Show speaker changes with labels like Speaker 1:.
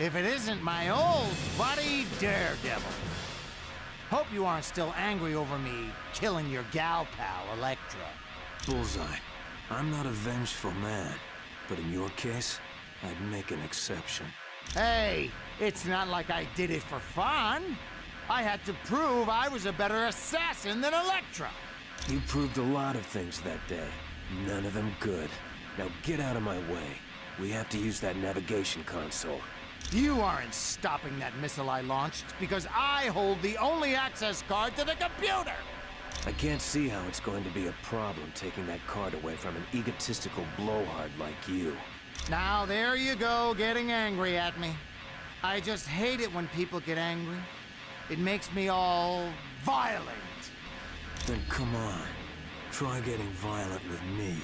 Speaker 1: if it isn't my old buddy Daredevil. Hope you aren't still angry over me killing your gal pal, Elektra.
Speaker 2: Bullseye. I'm not a vengeful man, but in your case, I'd make an exception.
Speaker 1: Hey, it's not like I did it for fun. I had to prove I was a better assassin than Elektra.
Speaker 2: You proved a lot of things that day. None of them good. Now get out of my way. We have to use that navigation console.
Speaker 1: You aren't stopping that missile I launched because I hold the only access card to the computer!
Speaker 2: I can't see how it's going to be a problem taking that card away from an egotistical blowhard like you.
Speaker 1: Now there you go, getting angry at me. I just hate it when people get angry. It makes me all violent.
Speaker 2: Then come on. Try getting violent with me.